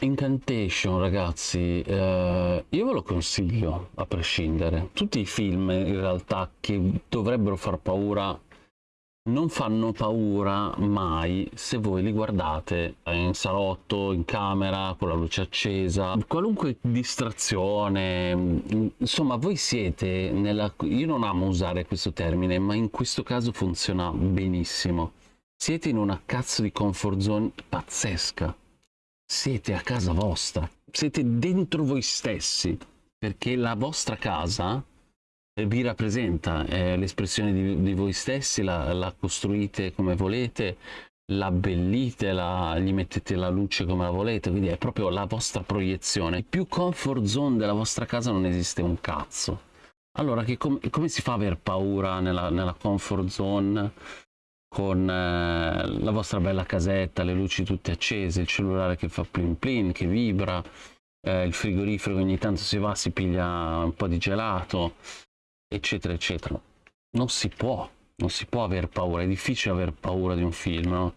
Incantation, ragazzi, eh, io ve lo consiglio a prescindere. Tutti i film in realtà che dovrebbero far paura non fanno paura mai se voi li guardate in salotto, in camera, con la luce accesa, qualunque distrazione, insomma voi siete nella... io non amo usare questo termine, ma in questo caso funziona benissimo. Siete in una cazzo di comfort zone pazzesca. Siete a casa vostra, siete dentro voi stessi, perché la vostra casa vi rappresenta, è l'espressione di, di, voi stessi, la, la, costruite come volete, la abbellite, la, gli mettete la luce come la volete, quindi è proprio la vostra proiezione. Più comfort zone della vostra casa non esiste un cazzo. Allora, com come si fa a aver paura nella, nella comfort zone con eh, la vostra bella casetta, le luci tutte accese, il cellulare che fa plin plin, che vibra, eh, il frigorifero che ogni tanto si va, si piglia un po' di gelato, eccetera, eccetera. Non si può, non si può aver paura, è difficile aver paura di un film, no?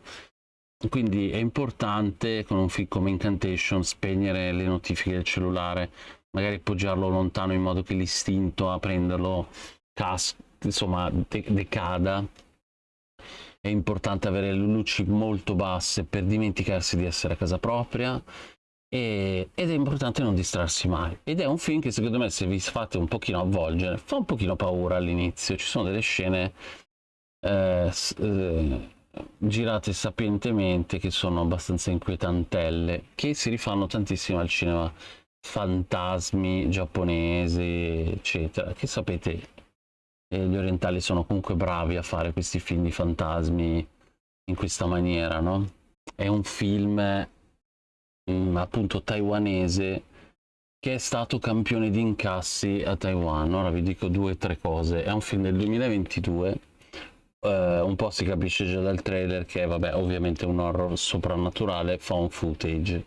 Quindi è importante con un film come Incantation spegnere le notifiche del cellulare, magari poggiarlo lontano in modo che l'istinto a prenderlo cas- insomma de- decada. È importante avere le luci molto basse per dimenticarsi di essere a casa propria e, ed è importante non distrarsi mai. Ed è un film che secondo me se vi fate un pochino avvolgere fa un pochino paura all'inizio. Ci sono delle scene eh, eh, girate sapientemente che sono abbastanza inquietantelle che si rifanno tantissimo al cinema. Fantasmi giapponesi eccetera che sapete eh, gli orientali sono comunque bravi a fare questi film di fantasmi in questa maniera no? è un film appunto taiwanese che è stato campione di incassi a Taiwan. Ora vi dico due o tre cose. È un film del 2022, eh, un po' si capisce già dal trailer che è, vabbè, ovviamente un horror soprannaturale, found footage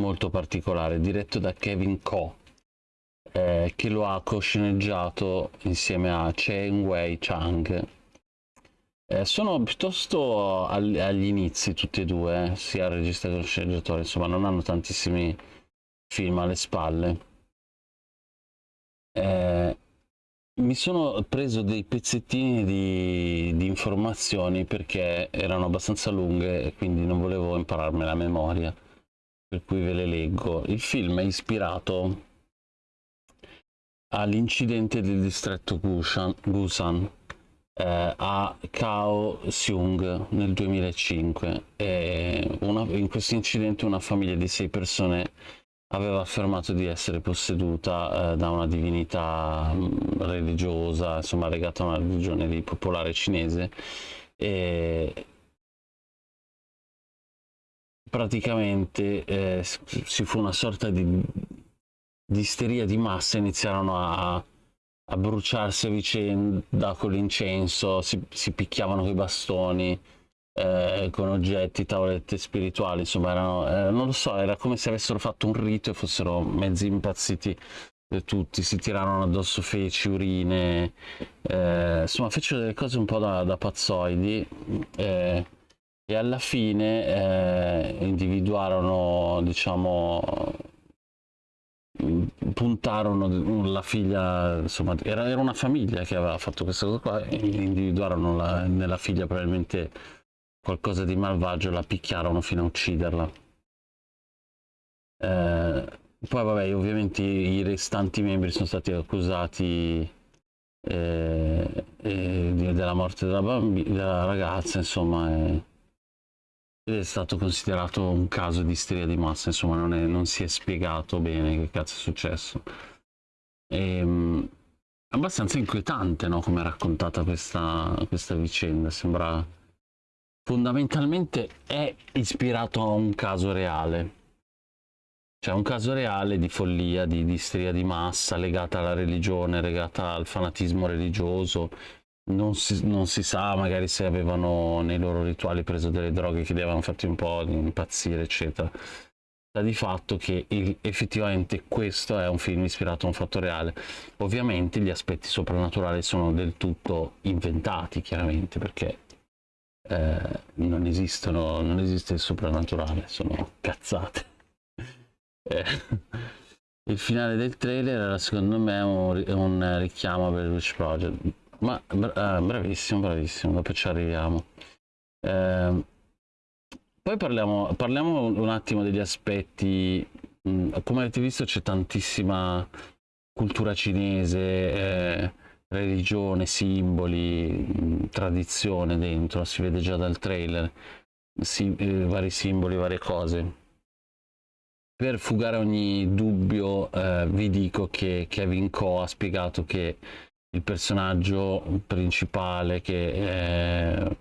molto particolare, diretto da Kevin Ko, eh, che lo ha cosceneggiato insieme a Chen Wei Chang, eh, sono piuttosto agli, agli inizi tutti e due, eh, sia il regista che lo sceneggiatore, insomma non hanno tantissimi film alle spalle. Eh, mi sono preso dei pezzettini di, di, informazioni perché erano abbastanza lunghe e quindi non volevo impararmi la memoria, per cui ve le leggo. Il film è ispirato all'incidente del distretto Gusan eh, a Kao Seung nel 2005 e una, in questo incidente una famiglia di sei persone aveva affermato di essere posseduta eh, da una divinità mm, religiosa, insomma legata a una religione di popolare cinese. E praticamente eh, si fu una sorta di, di isteria di massa, iniziarono a a bruciarsi a vicenda con l'incenso, si, si picchiavano con i bastoni, eh, con oggetti, tavolette spirituali, insomma, erano, eh, non lo so, era come se avessero fatto un rito e fossero mezzi impazziti tutti, si tirarono addosso feci, urine, eh, insomma, fecero delle cose un po' da, da pazzoidi eh, e alla fine eh, individuarono, diciamo, puntarono la figlia, insomma, era, era, una famiglia che aveva fatto questa cosa qua, individuarono la, nella figlia probabilmente qualcosa di malvagio, la picchiarono fino a ucciderla. Eh, poi vabbè, ovviamente i restanti membri sono stati accusati eh, eh, della morte della, della ragazza, insomma, ed è stato considerato un caso di isteria di massa, insomma non, è, non si è spiegato bene che cazzo è successo. E, ehm, abbastanza inquietante no, come è raccontata questa, questa vicenda, sembra fondamentalmente è ispirato a un caso reale. Cioè un caso reale di follia, di, di isteria di massa legata alla religione, legata al fanatismo religioso, non si, non si, sa magari se avevano nei loro rituali preso delle droghe che li avevano fatti un po' impazzire eccetera. Sta di fatto che il, effettivamente questo è un film ispirato a un fatto reale. Ovviamente gli aspetti soprannaturali sono del tutto inventati chiaramente perché eh, non esistono non esiste il soprannaturale sono cazzate. Eh, il finale del trailer era secondo me un, un richiamo per il Witch Project. Ma eh, bravissimo, bravissimo, dopo ci arriviamo. Eh, poi parliamo, parliamo, un attimo degli aspetti. Mm, come avete visto c'è tantissima cultura cinese, eh, religione, simboli, mm, tradizione dentro, si vede già dal trailer, si, eh, vari simboli, varie cose. Per fugare ogni dubbio eh, vi dico che Kevin Coe ha spiegato che il personaggio principale che è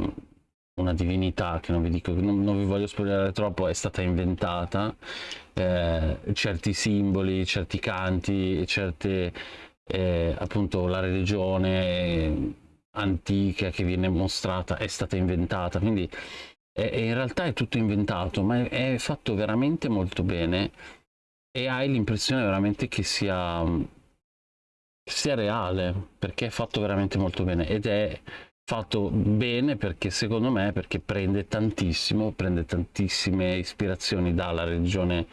una divinità che non vi dico non, non vi voglio spoilerare troppo è stata inventata eh, certi simboli certi canti certe eh, appunto la religione antica che viene mostrata è stata inventata quindi è, in realtà è tutto inventato ma è, è fatto veramente molto bene e hai l'impressione veramente che sia sia reale perché è fatto veramente molto bene ed è fatto bene perché secondo me perché prende tantissimo prende tantissime ispirazioni dalla religione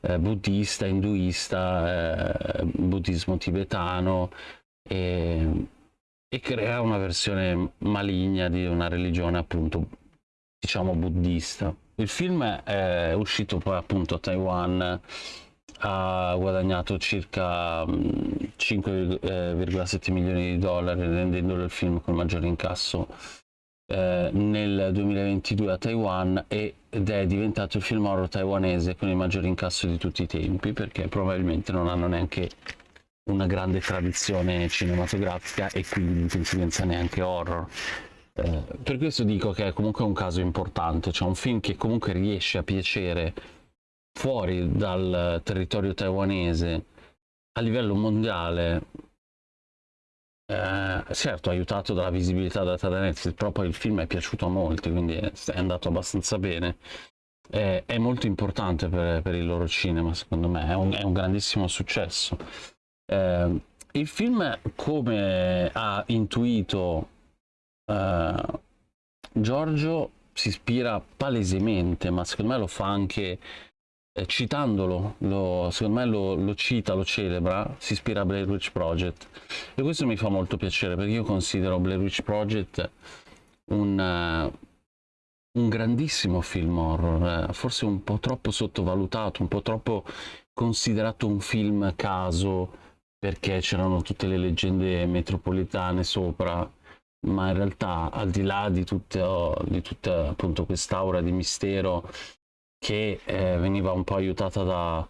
eh, buddista induista eh, buddismo tibetano e, e crea una versione maligna di una religione appunto diciamo buddista. Il film è uscito poi appunto a Taiwan ha guadagnato circa 5,7 mm, milioni di dollari rendendolo il film con maggiore incasso eh, nel 2022 a Taiwan ed è diventato il film horror taiwanese con il maggiore incasso di tutti i tempi perché probabilmente non hanno neanche una grande tradizione cinematografica e quindi di conseguenza neanche horror. Eh, per questo dico che è comunque un caso importante, cioè un film che comunque riesce a piacere fuori dal territorio taiwanese a livello mondiale eh, certo aiutato dalla visibilità data da Netflix però poi il film è piaciuto a molti quindi è, andato abbastanza bene. È, è molto importante per, per, il loro cinema secondo me è un, è un grandissimo successo. Eh, il film come ha intuito eh, Giorgio si ispira palesemente ma secondo me lo fa anche eh, citandolo, lo, secondo me lo, lo, cita, lo celebra, si ispira a Blair Witch Project. E questo mi fa molto piacere perché io considero Blair Witch Project un, uh, un grandissimo film horror, eh, forse un po' troppo sottovalutato, un po' troppo considerato un film caso perché c'erano tutte le leggende metropolitane sopra ma in realtà al di là di tutta, di tutta di mistero che eh, veniva un po' aiutata da,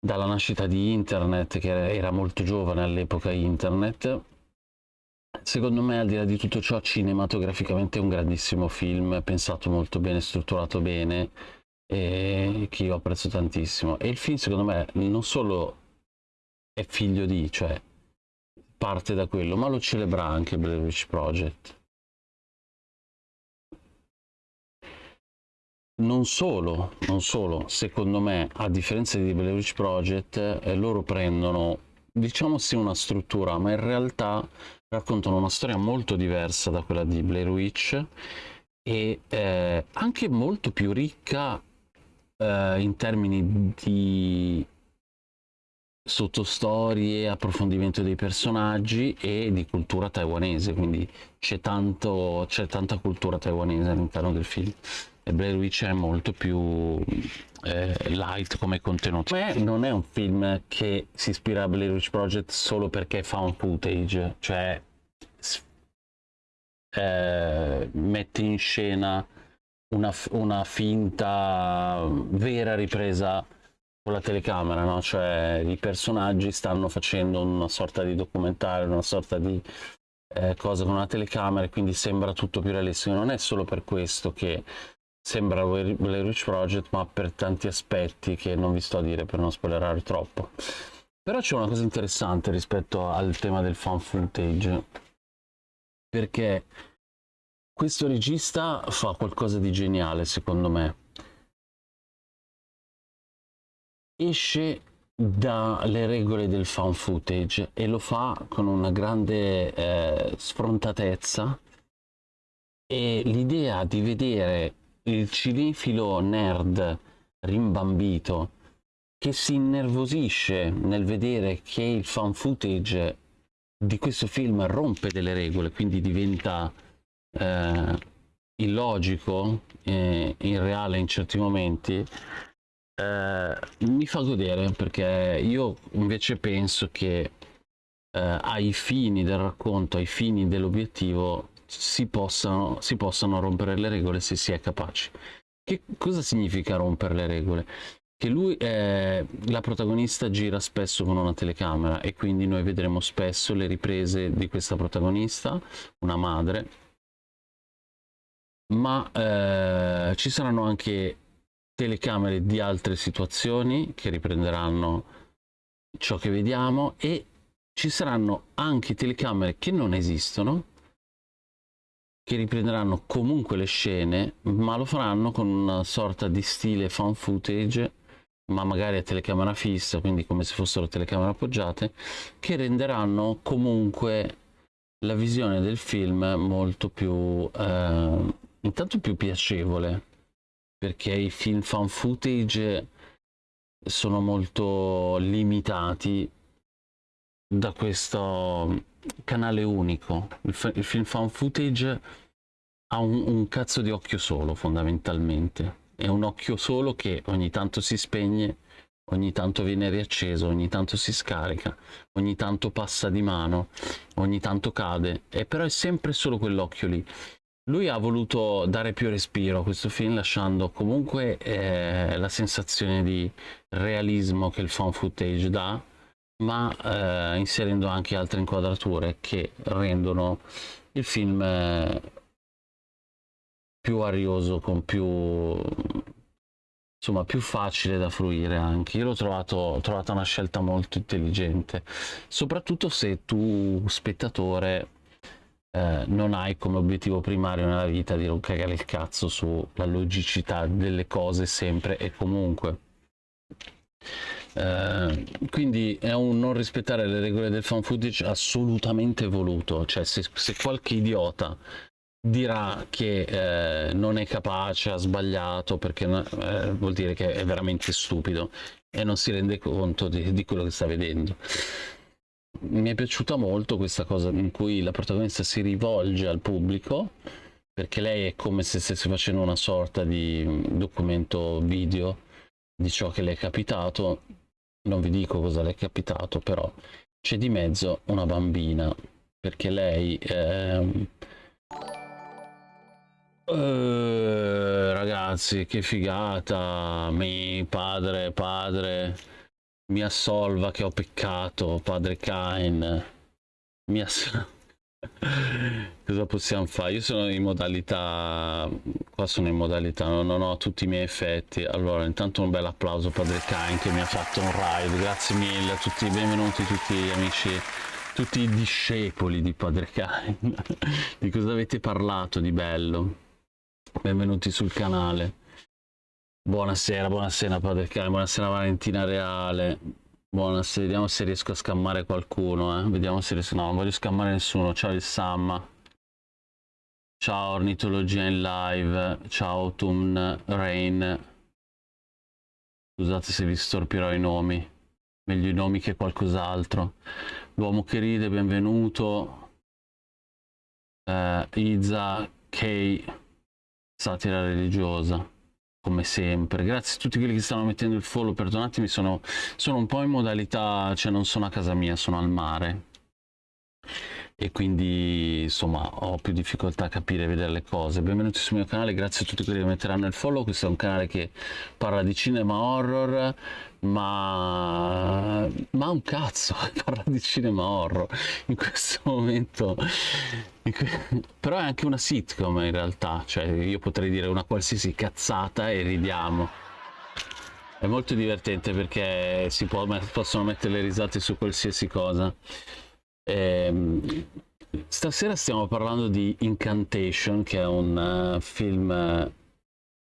dalla nascita di internet, che era molto giovane all'epoca internet. Secondo me, al di là di tutto ciò, cinematograficamente è un grandissimo film, pensato molto bene, strutturato bene, e che io apprezzo tantissimo. E il film, secondo me, non solo è figlio di, cioè parte da quello, ma lo celebra anche Blair Witch Project. Non solo, non solo, secondo me, a differenza di Blair Witch Project, eh, loro prendono, diciamo sì, una struttura, ma in realtà raccontano una storia molto diversa da quella di Blair Witch e eh, anche molto più ricca eh, in termini di sottostorie, approfondimento dei personaggi e di cultura taiwanese, quindi c'è, tanta cultura taiwanese all'interno del film Blair Witch è molto più eh, light come contenuto. Me non è un film che si ispira a Blair Witch Project solo perché fa un footage, cioè eh, mette in scena una, una, finta vera ripresa con la telecamera, no? cioè i personaggi stanno facendo una sorta di documentario, una sorta di eh, cosa con la telecamera e quindi sembra tutto più realistico. Non è solo per questo che sembra Blair Witch Project ma per tanti aspetti che non vi sto a dire per non spoilerare troppo. Però c'è una cosa interessante rispetto al tema del fan footage perché questo regista fa qualcosa di geniale secondo me. Esce dalle regole del fan footage e lo fa con una grande eh, sfrontatezza. E l'idea di vedere il cinefilo nerd rimbambito che si innervosisce nel vedere che il fan footage di questo film rompe delle regole, quindi diventa eh, illogico, eh, irreale in certi momenti, eh, mi fa godere perché io invece penso che eh, ai fini del racconto, ai fini dell'obiettivo, si possano, si possano rompere le regole se si è capaci. Che cosa significa rompere le regole? Che lui, eh, la protagonista gira spesso con una telecamera e quindi noi vedremo spesso le riprese di questa protagonista, una madre, ma eh, ci saranno anche telecamere di altre situazioni che riprenderanno ciò che vediamo e ci saranno anche telecamere che non esistono che riprenderanno comunque le scene ma lo faranno con una sorta di stile fan footage ma magari a telecamera fissa quindi come se fossero telecamere appoggiate che renderanno comunque la visione del film molto più eh, intanto più piacevole perché i film fan footage sono molto limitati da questo canale unico. Il, il film fan footage ha un, un, cazzo di occhio solo, fondamentalmente. È un occhio solo che ogni tanto si spegne, ogni tanto viene riacceso, ogni tanto si scarica, ogni tanto passa di mano, ogni tanto cade, e però è sempre solo quell'occhio lì. Lui ha voluto dare più respiro a questo film lasciando comunque eh, la sensazione di realismo che il fan footage dà, ma eh, inserendo anche altre inquadrature che rendono il film eh, più arioso, con più insomma più facile da fruire anche. Io l'ho trovato ho trovato una scelta molto intelligente soprattutto se tu spettatore eh, non hai come obiettivo primario nella vita di non cagare il cazzo sulla logicità delle cose sempre e comunque eh, quindi è un non rispettare le regole del fan footage assolutamente voluto, cioè se, se qualche idiota dirà che eh, non è capace, ha sbagliato, perché eh, vuol dire che è veramente stupido e non si rende conto di, di quello che sta vedendo. Mi è piaciuta molto questa cosa in cui la protagonista si rivolge al pubblico perché lei è come se stesse facendo una sorta di documento video di ciò che le è capitato. Non vi dico cosa le è capitato, però c'è di mezzo una bambina, perché lei... Ehm... Eh, ragazzi, che figata, mi padre, padre, mi assolva che ho peccato, padre Cain, mi assolva Cosa possiamo fare? Io sono in modalità, qua sono in modalità, non, ho tutti i miei effetti. Allora, intanto un bel applauso Padre Cain che mi ha fatto un ride, grazie mille a tutti, benvenuti tutti gli amici, tutti i discepoli di Padre Cain. di cosa avete parlato di bello? Benvenuti sul canale. Buonasera, buonasera Padre Cain, buonasera Valentina Reale, Buonasera, vediamo se riesco a scammare qualcuno, eh. Vediamo se riesco... No, non voglio scammare nessuno. Ciao il Samma. Ciao Ornitologia in live. Ciao Autumn Rain. Scusate se vi storpirò i nomi. Meglio i nomi che qualcos'altro. L'uomo che ride, benvenuto. Uh, Iza K. Satira religiosa come sempre. Grazie a tutti quelli che stanno mettendo il follow, perdonatemi, sono, sono un po' in modalità, cioè non sono a casa mia, sono al mare. E quindi insomma ho più difficoltà a capire e vedere le cose. Benvenuti sul mio canale, grazie a tutti quelli che metteranno il follow. Questo è un canale che parla di cinema horror, ma, ma un cazzo parla di cinema horror in questo momento però è anche una sitcom in realtà cioè io potrei dire una qualsiasi cazzata e ridiamo è molto divertente perché si può, possono mettere le risate su qualsiasi cosa ehm, stasera stiamo parlando di Incantation che è un uh, film uh,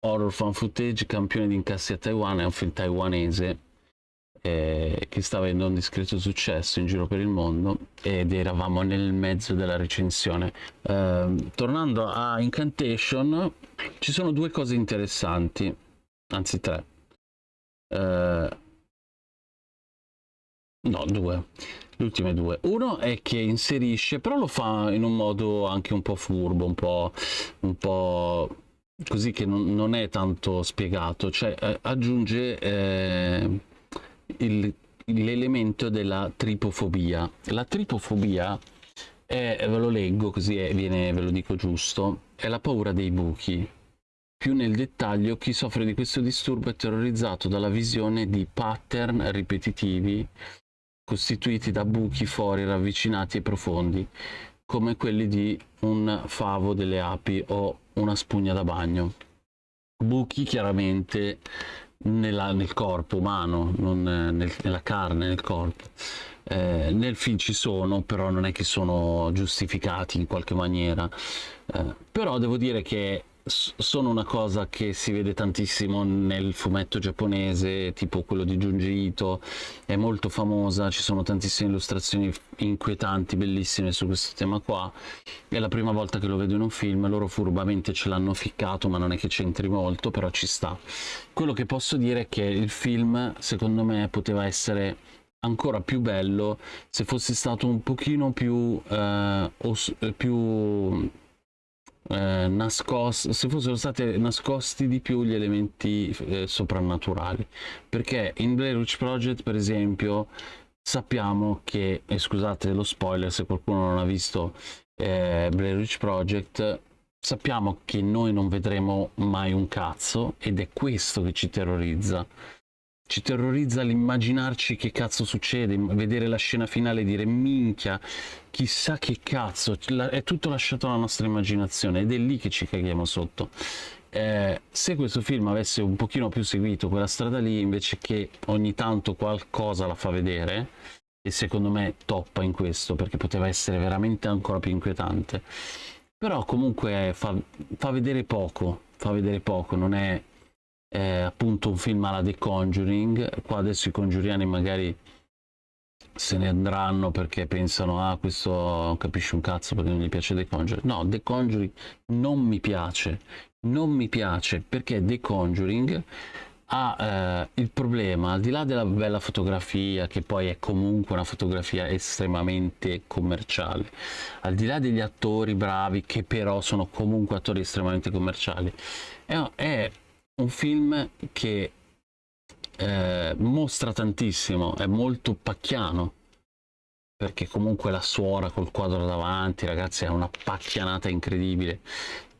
horror fan footage, campione di incassi a Taiwan, è un film taiwanese eh, che sta avendo un discreto successo in giro per il mondo ed eravamo nel mezzo della recensione. Eh, tornando a Incantation, ci sono due cose interessanti, anzi tre. Eh, No, due. Le ultime due. Uno è che inserisce, però lo fa in un modo anche un po' furbo, un po', un po così che non, non è tanto spiegato, cioè eh, aggiunge eh, l'elemento della tripofobia. La tripofobia è, ve lo leggo così è, viene, ve lo dico giusto, è la paura dei buchi. Più nel dettaglio, chi soffre di questo disturbo è terrorizzato dalla visione di pattern ripetitivi costituiti da buchi fori ravvicinati e profondi, come quelli di un favo delle api o una spugna da bagno. Buchi chiaramente nella, nel corpo umano, non nel, nella carne, nel corpo. Eh, nel film ci sono, però non è che sono giustificati in qualche maniera. Eh, però devo dire che sono una cosa che si vede tantissimo nel fumetto giapponese, tipo quello di Junji Ito, è molto famosa, ci sono tantissime illustrazioni inquietanti, bellissime su questo tema qua. È la prima volta che lo vedo in un film, loro furbamente ce l'hanno ficcato, ma non è che c'entri molto, però ci sta. Quello che posso dire è che il film, secondo me, poteva essere ancora più bello se fosse stato un pochino più, eh, più eh, nascosti, se fossero stati nascosti di più gli elementi eh, soprannaturali. Perché in Blair Witch Project, per esempio, sappiamo che, e scusate lo spoiler se qualcuno non ha visto eh, Blair Witch Project, sappiamo che noi non vedremo mai un cazzo ed è questo che ci terrorizza ci terrorizza l'immaginarci che cazzo succede, vedere la scena finale e dire minchia, chissà che cazzo, è tutto lasciato alla nostra immaginazione ed è lì che ci caghiamo sotto. Eh, se questo film avesse un pochino più seguito quella strada lì, invece che ogni tanto qualcosa la fa vedere, e secondo me toppa in questo perché poteva essere veramente ancora più inquietante, però comunque fa, fa vedere poco, fa vedere poco, non è eh, appunto un film alla The Conjuring. Qua adesso i congiuriani magari se ne andranno perché pensano ah questo non capisce un cazzo perché non gli piace The Conjuring. No The Conjuring non mi piace non mi piace perché The Conjuring ha eh, il problema al di là della bella fotografia che poi è comunque una fotografia estremamente commerciale al di là degli attori bravi che però sono comunque attori estremamente commerciali è, è un film che eh, mostra tantissimo, è molto pacchiano, perché comunque la suora col quadro davanti, ragazzi, è una pacchianata incredibile.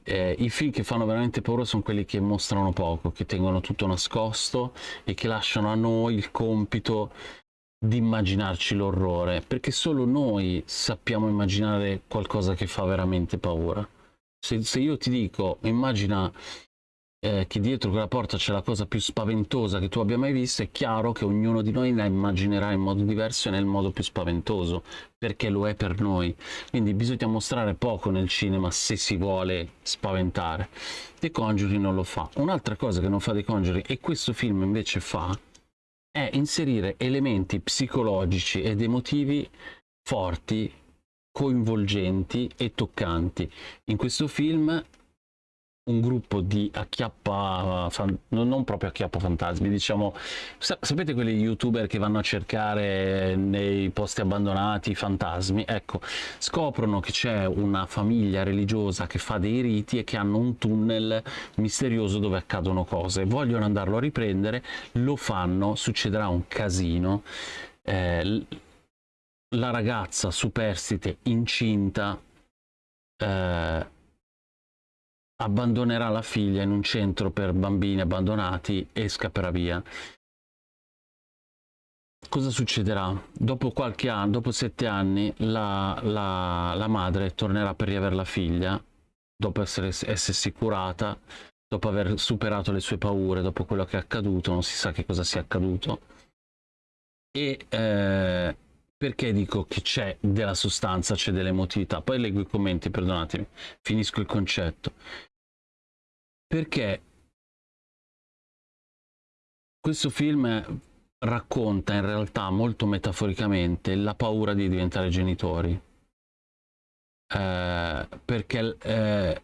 Eh, I film che fanno veramente paura sono quelli che mostrano poco, che tengono tutto nascosto e che lasciano a noi il compito di immaginarci l'orrore, perché solo noi sappiamo immaginare qualcosa che fa veramente paura. Se, se io ti dico, immagina eh, che dietro quella porta c'è la cosa più spaventosa che tu abbia mai visto, è chiaro che ognuno di noi la immaginerà in modo diverso e nel modo più spaventoso, perché lo è per noi. Quindi bisogna mostrare poco nel cinema se si vuole spaventare. The Conjuring non lo fa. Un'altra cosa che non fa The Conjuring e questo film invece fa è inserire elementi psicologici ed emotivi forti coinvolgenti e toccanti. In questo film un gruppo di acchiappa, non proprio acchiappa fantasmi, diciamo, sapete quelli youtuber che vanno a cercare nei posti abbandonati i fantasmi? Ecco, scoprono che c'è una famiglia religiosa che fa dei riti e che hanno un tunnel misterioso dove accadono cose, vogliono andarlo a riprendere, lo fanno, succederà un casino, eh, la ragazza superstite incinta eh, abbandonerà la figlia in un centro per bambini abbandonati e scapperà via. Cosa succederà? Dopo qualche anno, dopo sette anni, la, la, la madre tornerà per riavere la figlia, dopo essere, essersi curata, dopo aver superato le sue paure, dopo quello che è accaduto, non si sa che cosa sia accaduto. E eh, perché dico che c'è della sostanza, c'è dell'emotività? Poi leggo i commenti, perdonatemi, finisco il concetto perché questo film racconta in realtà molto metaforicamente la paura di diventare genitori. Eh, perché eh,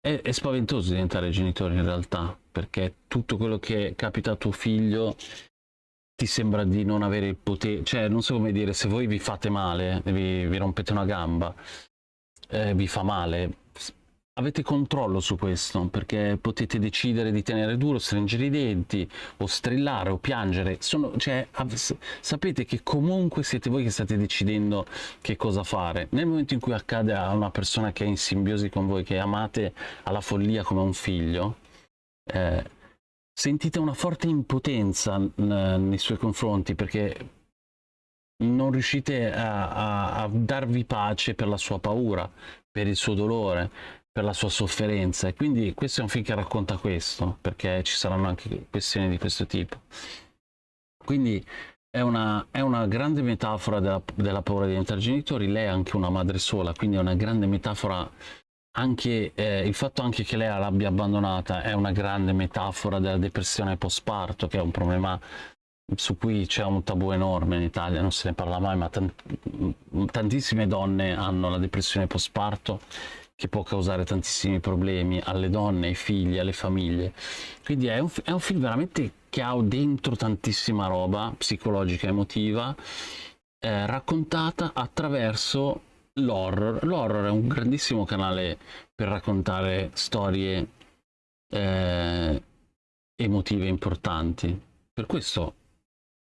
è, è, spaventoso diventare genitori in realtà, perché tutto quello che capita a tuo figlio ti sembra di non avere il potere, cioè non so come dire, se voi vi fate male, vi, vi rompete una gamba, eh, vi fa male, avete controllo su questo perché potete decidere di tenere duro, stringere i denti o strillare o piangere. Sono, cioè, sapete che comunque siete voi che state decidendo che cosa fare. Nel momento in cui accade a una persona che è in simbiosi con voi, che amate alla follia come un figlio, eh, sentite una forte impotenza nei suoi confronti perché non riuscite a, a, a darvi pace per la sua paura, per il suo dolore per la sua sofferenza. E quindi questo è un film che racconta questo perché ci saranno anche questioni di questo tipo. Quindi è una, è una grande metafora della, della, paura di diventare genitori. Lei è anche una madre sola quindi è una grande metafora anche eh, il fatto anche che lei l'abbia abbandonata è una grande metafora della depressione post parto che è un problema su cui c'è un tabù enorme in Italia, non se ne parla mai, ma tantissime donne hanno la depressione post parto che può causare tantissimi problemi alle donne, ai figli, alle famiglie. Quindi è un, è un film veramente che ha dentro tantissima roba psicologica, emotiva, eh, raccontata attraverso l'horror. L'horror è un grandissimo canale per raccontare storie eh, emotive importanti. Per questo,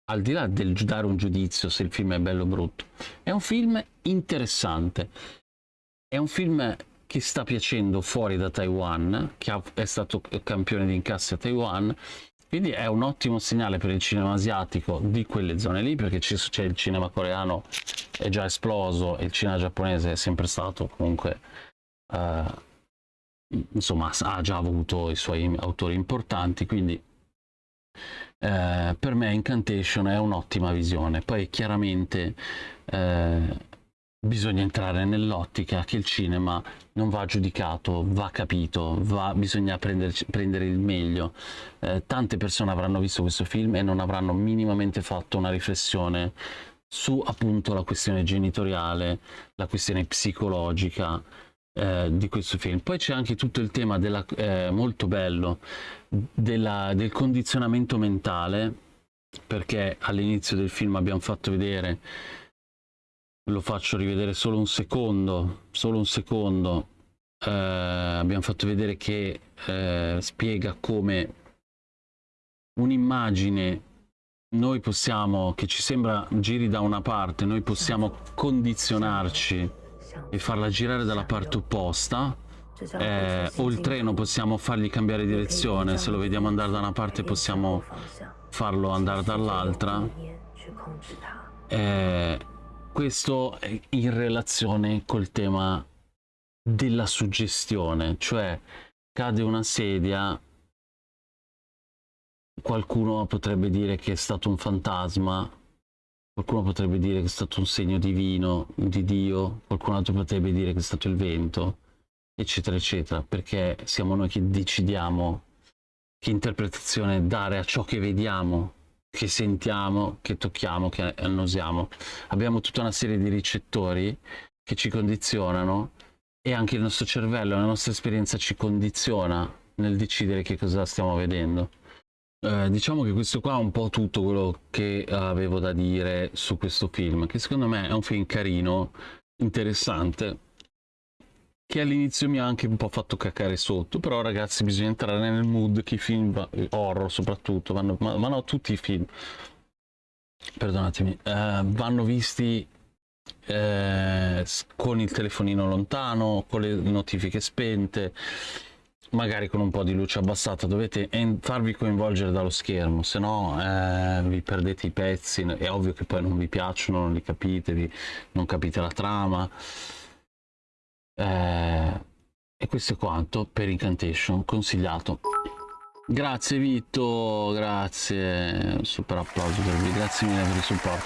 al di là del dare un giudizio se il film è bello o brutto, è un film interessante. È un film che sta piacendo fuori da Taiwan, che è stato campione di incassi a Taiwan, quindi è un ottimo segnale per il cinema asiatico di quelle zone lì, perché c'è il cinema coreano è già esploso e il cinema giapponese è sempre stato comunque... Uh, insomma, ha già avuto i suoi autori importanti, quindi eh, per me Incantation è un'ottima visione. Poi chiaramente eh, bisogna entrare nell'ottica che il cinema non va giudicato, va capito, va, bisogna prenderci, prendere il meglio. Eh, tante persone avranno visto questo film e non avranno minimamente fatto una riflessione su appunto la questione genitoriale, la questione psicologica eh, di questo film. Poi c'è anche tutto il tema della, eh, molto bello della, del condizionamento mentale, perché all'inizio del film abbiamo fatto vedere lo faccio rivedere solo un secondo, solo un secondo. Eh, abbiamo fatto vedere che eh, spiega come un'immagine noi possiamo, che ci sembra giri da una parte, noi possiamo condizionarci e farla girare dalla parte opposta. Eh, o il treno possiamo fargli cambiare direzione, se lo vediamo andare da una parte possiamo farlo andare dall'altra. Eh, questo in relazione col tema della suggestione, cioè cade una sedia, qualcuno potrebbe dire che è stato un fantasma, qualcuno potrebbe dire che è stato un segno divino, di Dio, qualcun altro potrebbe dire che è stato il vento, eccetera, eccetera, perché siamo noi che decidiamo che interpretazione dare a ciò che vediamo che sentiamo, che tocchiamo, che annusiamo. Abbiamo tutta una serie di ricettori che ci condizionano e anche il nostro cervello, la nostra esperienza ci condiziona nel decidere che cosa stiamo vedendo. Eh, diciamo che questo qua è un po' tutto quello che avevo da dire su questo film, che secondo me è un film carino, interessante, che all'inizio mi ha anche un po' fatto cacare sotto, però ragazzi bisogna entrare nel mood che i film horror soprattutto, vanno, ma, ma no tutti i film, perdonatemi, eh, vanno visti eh, con il telefonino lontano, con le notifiche spente, magari con un po' di luce abbassata, dovete farvi coinvolgere dallo schermo, se no eh, vi perdete i pezzi, è ovvio che poi non vi piacciono, non li capite, vi, non capite la trama. Eh, e questo è quanto per Incantation, consigliato. Grazie Vito, grazie, super applauso per voi, grazie mille per il supporto.